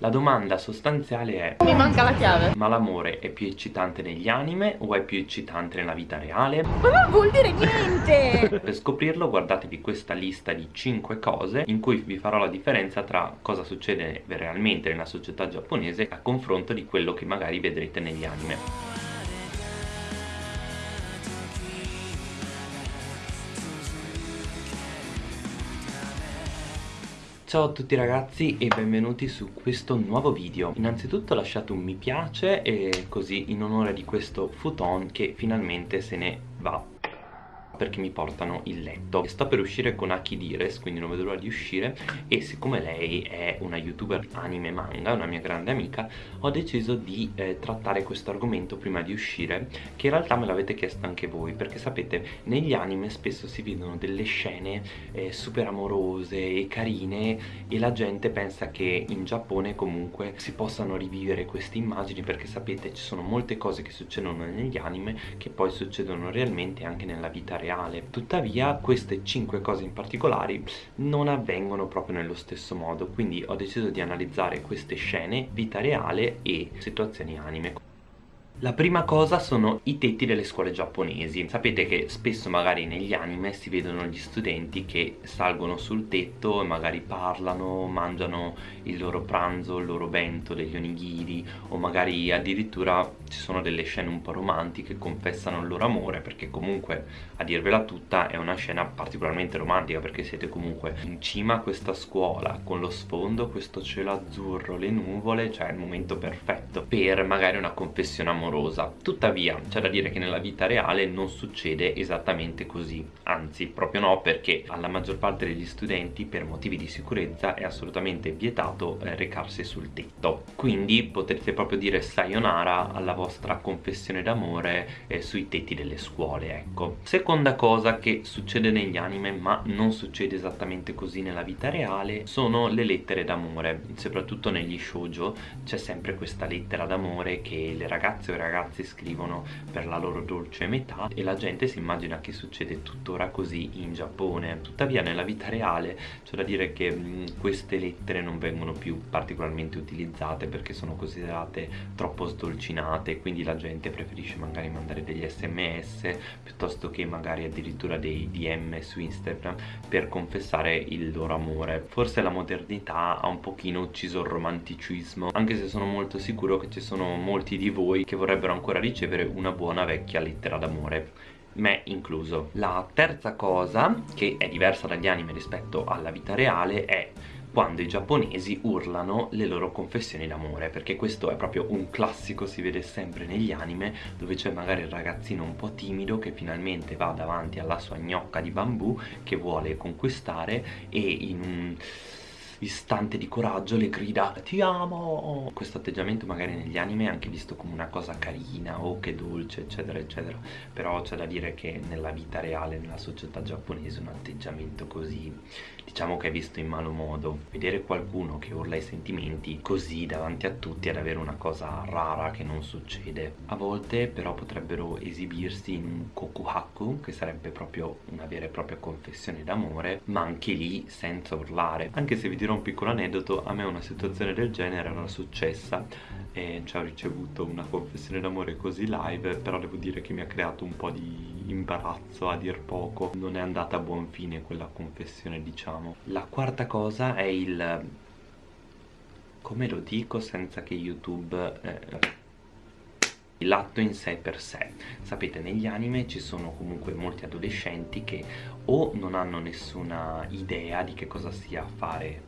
La domanda sostanziale è Mi manca la chiave Ma l'amore è più eccitante negli anime o è più eccitante nella vita reale? Ma non vuol dire niente! per scoprirlo guardatevi questa lista di 5 cose in cui vi farò la differenza tra cosa succede realmente nella società giapponese a confronto di quello che magari vedrete negli anime Ciao a tutti ragazzi e benvenuti su questo nuovo video. Innanzitutto lasciate un mi piace e così in onore di questo futon che finalmente se ne va perché mi portano il letto. Sto per uscire con Aki Dires quindi non vedo l'ora di uscire e siccome lei è una youtuber anime manga una mia grande amica ho deciso di eh, trattare questo argomento prima di uscire che in realtà me l'avete chiesto anche voi perché sapete negli anime spesso si vedono delle scene eh, super amorose e carine e la gente pensa che in Giappone comunque si possano rivivere queste immagini perché sapete ci sono molte cose che succedono negli anime che poi succedono realmente anche nella vita reale reale tuttavia queste 5 cose in particolare non avvengono proprio nello stesso modo quindi ho deciso di analizzare queste scene, vita reale e situazioni anime la prima cosa sono i tetti delle scuole giapponesi. Sapete che spesso magari negli anime si vedono gli studenti che salgono sul tetto e magari parlano, mangiano il loro pranzo, il loro bento, degli onigiri O magari addirittura ci sono delle scene un po' romantiche, confessano il loro amore Perché comunque, a dirvela tutta, è una scena particolarmente romantica Perché siete comunque in cima a questa scuola Con lo sfondo, questo cielo azzurro, le nuvole Cioè il momento perfetto per magari una confessione amorosa amorosa. Tuttavia c'è da dire che nella vita reale non succede esattamente così. Anzi proprio no perché alla maggior parte degli studenti per motivi di sicurezza è assolutamente vietato eh, recarsi sul tetto. Quindi potrete proprio dire sayonara alla vostra confessione d'amore eh, sui tetti delle scuole ecco. Seconda cosa che succede negli anime ma non succede esattamente così nella vita reale sono le lettere d'amore. Soprattutto negli shoujo c'è sempre questa lettera d'amore che le ragazze o ragazzi scrivono per la loro dolce metà e la gente si immagina che succede tuttora così in Giappone. Tuttavia nella vita reale c'è da dire che mh, queste lettere non vengono più particolarmente utilizzate perché sono considerate troppo sdolcinate quindi la gente preferisce magari mandare degli sms piuttosto che magari addirittura dei dm su Instagram per confessare il loro amore. Forse la modernità ha un pochino ucciso il romanticismo anche se sono molto sicuro che ci sono molti di voi che vorrebbero vorrebbero ancora ricevere una buona vecchia lettera d'amore me incluso. La terza cosa che è diversa dagli anime rispetto alla vita reale è quando i giapponesi urlano le loro confessioni d'amore perché questo è proprio un classico si vede sempre negli anime dove c'è magari il ragazzino un po' timido che finalmente va davanti alla sua gnocca di bambù che vuole conquistare e in un istante di coraggio le grida ti amo! Questo atteggiamento magari negli anime è anche visto come una cosa carina oh che dolce eccetera eccetera. Però c'è da dire che nella vita reale nella società giapponese un atteggiamento così diciamo che è visto in malo modo. Vedere qualcuno che urla i sentimenti così davanti a tutti è davvero una cosa rara che non succede. A volte però potrebbero esibirsi in un kokuhaku che sarebbe proprio una vera e propria confessione d'amore ma anche lì senza urlare. Anche se vi dirò un piccolo aneddoto a me una situazione del genere era successa e ci ho ricevuto una confessione d'amore così live però devo dire che mi ha creato un po' di imbarazzo a dir poco. Non è andata a buon fine quella confessione diciamo. La quarta cosa è il come lo dico senza che youtube eh, l'atto in sé per sé. Sapete negli anime ci sono comunque molti adolescenti che o non hanno nessuna idea di che cosa sia fare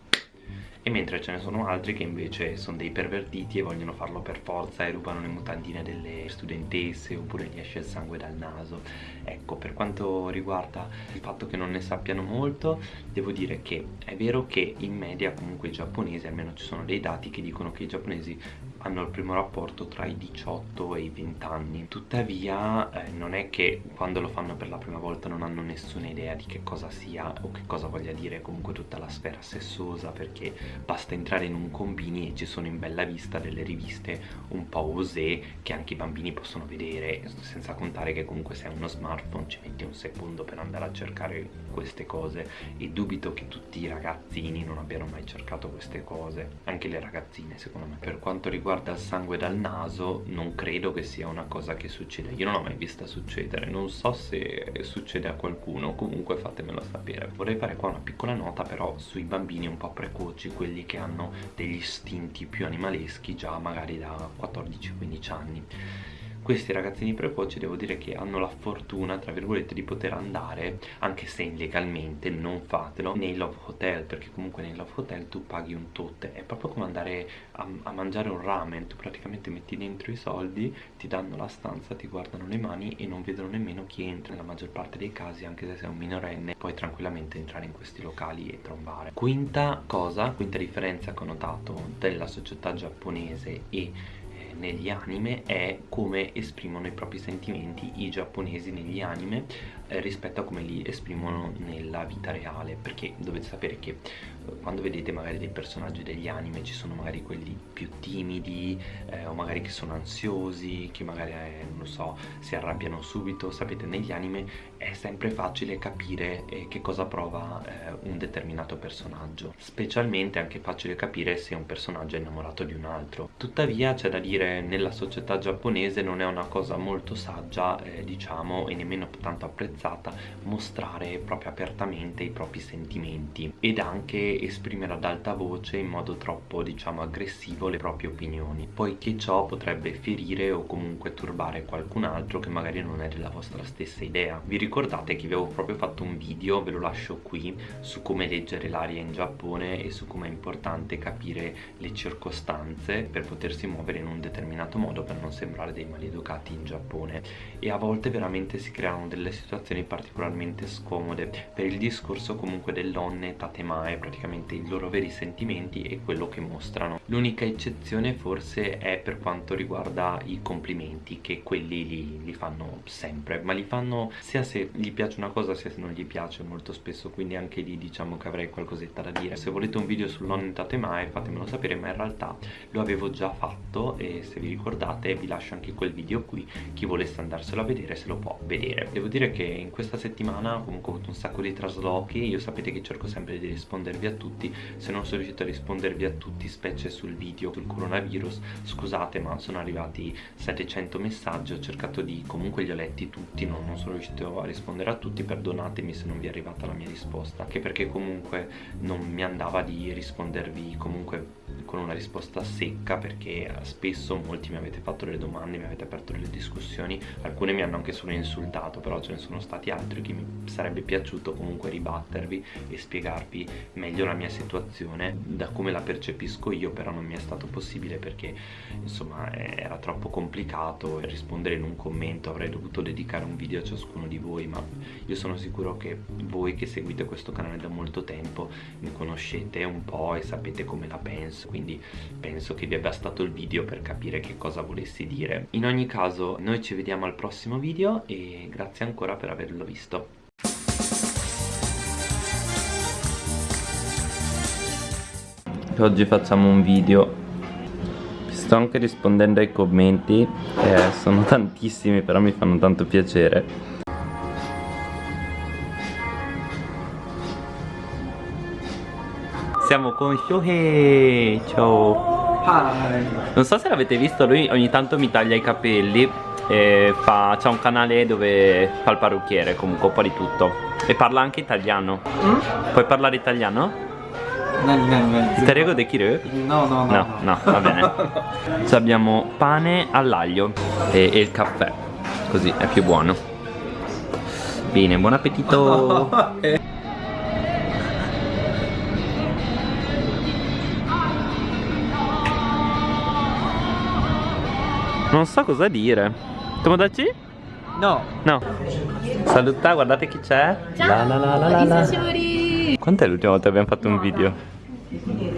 e mentre ce ne sono altri che invece sono dei pervertiti e vogliono farlo per forza e rubano le mutandine delle studentesse oppure gli esce il sangue dal naso. Ecco per quanto riguarda il fatto che non ne sappiano molto devo dire che è vero che in media comunque i giapponesi almeno ci sono dei dati che dicono che i giapponesi hanno il primo rapporto tra i 18 e i 20 anni. Tuttavia eh, non è che quando lo fanno per la prima volta non hanno nessuna idea di che cosa sia o che cosa voglia dire comunque tutta la sfera perché perché basta entrare in un combini e ci sono in bella vista delle riviste un po' osè che anche i bambini possono vedere senza contare che comunque se hai uno smartphone ci metti un secondo per andare a cercare queste cose e dubito che tutti i ragazzini non abbiano mai cercato queste cose. Anche le ragazzine secondo me. Per quanto riguarda il sangue dal naso non credo che sia una cosa che succede. Io non l'ho mai vista succedere non so se succede a qualcuno comunque fatemelo sapere. Vorrei fare qua una piccola nota però sui bambini un po' precoci quelli che hanno degli istinti più animaleschi già magari da 14-15 anni questi ragazzini precoci devo dire che hanno la fortuna tra virgolette di poter andare anche se illegalmente non fatelo nei love hotel perché comunque nei love hotel tu paghi un tot. È proprio come andare a, a mangiare un ramen tu praticamente metti dentro i soldi ti danno la stanza ti guardano le mani e non vedono nemmeno chi entra nella maggior parte dei casi anche se sei un minorenne puoi tranquillamente entrare in questi locali e trombare. Quinta cosa quinta differenza che ho notato della società giapponese e negli anime è come esprimono i propri sentimenti i giapponesi negli anime eh, rispetto a come li esprimono nella vita reale perché dovete sapere che quando vedete magari dei personaggi degli anime ci sono magari quelli più timidi eh, o magari che sono ansiosi che magari eh, non so si arrabbiano subito. Sapete negli anime è sempre facile capire eh, che cosa prova eh, un determinato personaggio. Specialmente è anche facile capire se un personaggio è innamorato di un altro. Tuttavia c'è da dire nella società giapponese non è una cosa molto saggia diciamo e nemmeno tanto apprezzata mostrare proprio apertamente i propri sentimenti. Ed anche esprimere ad alta voce in modo troppo diciamo aggressivo le proprie opinioni. Poiché ciò potrebbe ferire o comunque turbare qualcun altro che magari non è della vostra stessa idea. Vi ricordate che vi avevo proprio fatto un video ve lo lascio qui su come leggere l'aria in Giappone e su come è importante capire le circostanze per potersi muovere in un determinato modo per non sembrare dei maleducati in Giappone. E a volte veramente si creano delle situazioni particolarmente scomode. Per il discorso comunque dell'onne tatemae praticamente i loro veri sentimenti e quello che mostrano. L'unica eccezione forse è per quanto riguarda i complimenti che quelli li, li, fanno sempre ma li fanno sia se gli piace una cosa sia se non gli piace molto spesso quindi anche lì diciamo che avrei qualcosetta da dire. Se volete un video sull'onne tatemae fatemelo sapere ma in realtà lo avevo già fatto e se vi ricordate vi lascio anche quel video qui chi volesse andarselo a vedere se lo può vedere. Devo dire che in questa settimana comunque ho avuto un sacco di traslochi io sapete che cerco sempre di rispondervi a tutti. Se non sono riuscito a rispondervi a tutti specie sul video sul coronavirus scusate ma sono arrivati 700 messaggi ho cercato di comunque li ho letti tutti non, non sono riuscito a rispondere a tutti perdonatemi se non vi è arrivata la mia risposta anche perché comunque non mi andava di rispondervi comunque con una risposta secca perché spesso molti mi avete fatto delle domande mi avete aperto delle discussioni alcune mi hanno anche solo insultato però ce ne sono stati altri che mi sarebbe piaciuto comunque ribattervi e spiegarvi meglio la mia situazione. Da come la percepisco io però non mi è stato possibile perché insomma era troppo complicato rispondere in un commento avrei dovuto dedicare un video a ciascuno di voi ma io sono sicuro che voi che seguite questo canale da molto tempo mi conoscete un po' e sapete come la penso. quindi penso che vi abbia bastato il video per capire che cosa volessi dire. In ogni caso noi ci vediamo al prossimo video e grazie ancora per averlo visto. Oggi facciamo un video. Sto anche rispondendo ai commenti eh, sono tantissimi però mi fanno tanto piacere Siamo con Shohei Ciao Hi. Non so se l'avete visto Lui ogni tanto mi taglia i capelli e fa, C'ha un canale dove fa il parrucchiere Comunque un po' di tutto E parla anche italiano mm? Puoi parlare italiano? Itarego de kiru? No, no, no. No, no, va bene. Ci abbiamo pane all'aglio e, e, il caffè. Così è più buono. Bene, buon appetito. Non so cosa dire. Tomodachi? No. No. Saluta, guardate chi c'è. Ciao. La la la la la. Quant'è l'ultima volta che abbiamo fatto un video?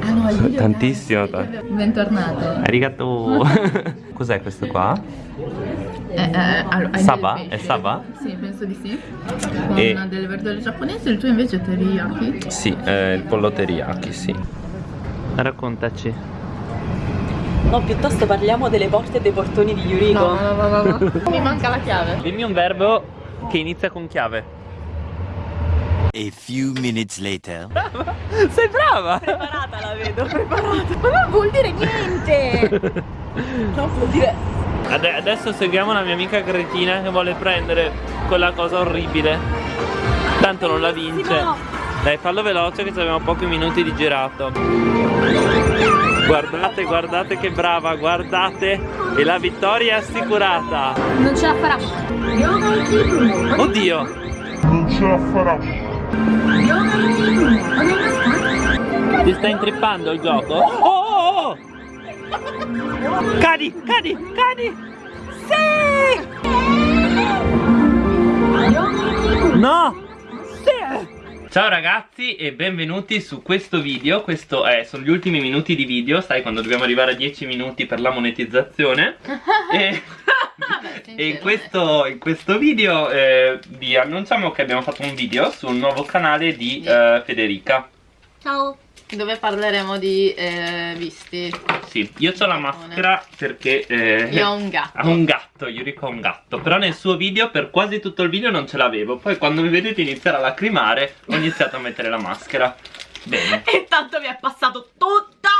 Ah no, il video Tantissimo. Bentornato. Arigato. Cos'è questo qua? Eh, eh, allora, Saba? È Saba? Sì, penso di sì. Con e... delle verdure giapponesi, il tuo invece è teriyaki? Sì, eh, il pollo teriyaki, sì. Raccontaci. No, piuttosto parliamo delle porte e dei portoni di Yuriko. No, no, no, no, no. Mi manca la chiave. Dimmi un verbo che inizia con chiave. A few minutes later. Sei brava! Preparata la vedo, preparata. Ma non vuol dire niente. Non vuol dire... Ade- adesso seguiamo la mia amica cretina che vuole prendere quella cosa orribile. Tanto non la vince. Dai, fallo veloce che abbiamo pochi minuti di girato. Guardate, guardate che brava, guardate. E la vittoria è assicurata. Non ce la farà. Oddio. Ti sta intrippando il gioco? Oh, oh, oh! Cadi, cadi, cadi! Sì! No! Ciao ragazzi e benvenuti su questo video. Questo è, sono gli ultimi minuti di video Sai quando dobbiamo arrivare a 10 minuti per la monetizzazione? E... E in questo, in questo video eh, vi annunciamo che abbiamo fatto un video sul nuovo canale di eh, Federica. Ciao. Dove parleremo di eh, visti. Sì, io ho la maschera perché eh, Io ho un gatto. ha un gatto, Yuriko ha un gatto Però nel suo video, per quasi tutto il video non ce l'avevo Poi quando mi vedete iniziare a lacrimare ho iniziato a mettere la maschera Bene E tanto mi è passato tutto!